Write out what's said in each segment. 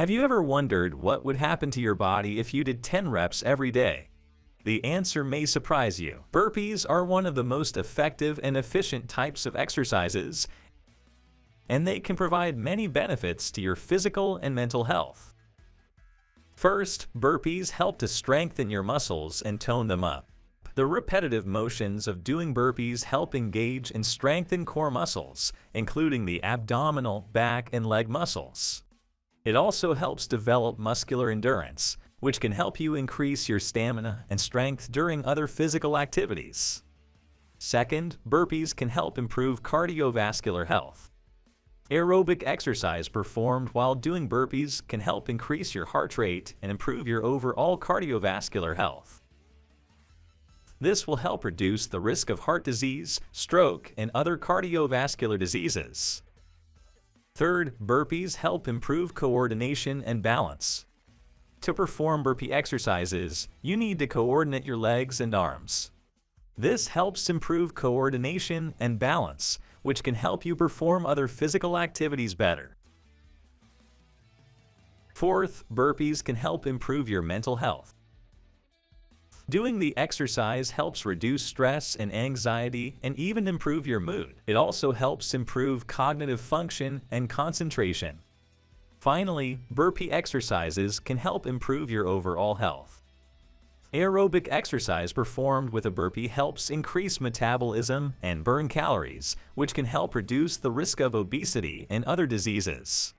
Have you ever wondered what would happen to your body if you did 10 reps every day? The answer may surprise you. Burpees are one of the most effective and efficient types of exercises, and they can provide many benefits to your physical and mental health. First, burpees help to strengthen your muscles and tone them up. The repetitive motions of doing burpees help engage and strengthen core muscles, including the abdominal, back, and leg muscles. It also helps develop muscular endurance, which can help you increase your stamina and strength during other physical activities. Second, burpees can help improve cardiovascular health. Aerobic exercise performed while doing burpees can help increase your heart rate and improve your overall cardiovascular health. This will help reduce the risk of heart disease, stroke, and other cardiovascular diseases. Third, burpees help improve coordination and balance. To perform burpee exercises, you need to coordinate your legs and arms. This helps improve coordination and balance, which can help you perform other physical activities better. Fourth, burpees can help improve your mental health. Doing the exercise helps reduce stress and anxiety and even improve your mood. It also helps improve cognitive function and concentration. Finally, burpee exercises can help improve your overall health. Aerobic exercise performed with a burpee helps increase metabolism and burn calories, which can help reduce the risk of obesity and other diseases.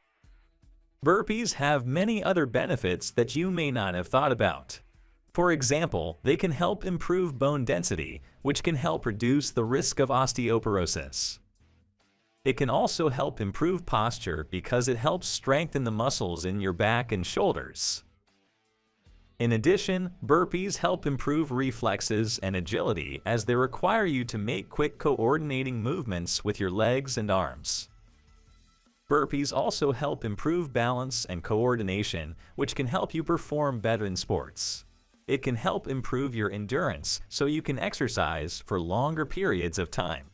Burpees have many other benefits that you may not have thought about. For example, they can help improve bone density, which can help reduce the risk of osteoporosis. It can also help improve posture because it helps strengthen the muscles in your back and shoulders. In addition, burpees help improve reflexes and agility as they require you to make quick coordinating movements with your legs and arms. Burpees also help improve balance and coordination, which can help you perform better in sports. It can help improve your endurance so you can exercise for longer periods of time.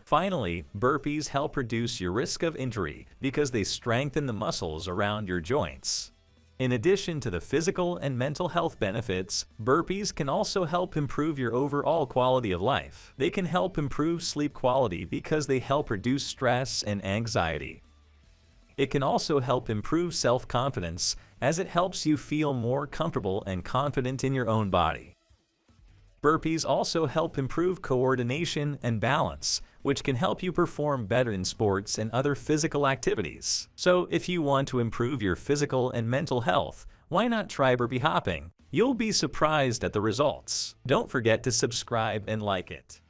Finally, burpees help reduce your risk of injury because they strengthen the muscles around your joints. In addition to the physical and mental health benefits, burpees can also help improve your overall quality of life. They can help improve sleep quality because they help reduce stress and anxiety. It can also help improve self-confidence as it helps you feel more comfortable and confident in your own body. Burpees also help improve coordination and balance, which can help you perform better in sports and other physical activities. So if you want to improve your physical and mental health, why not try burpee hopping? You'll be surprised at the results. Don't forget to subscribe and like it.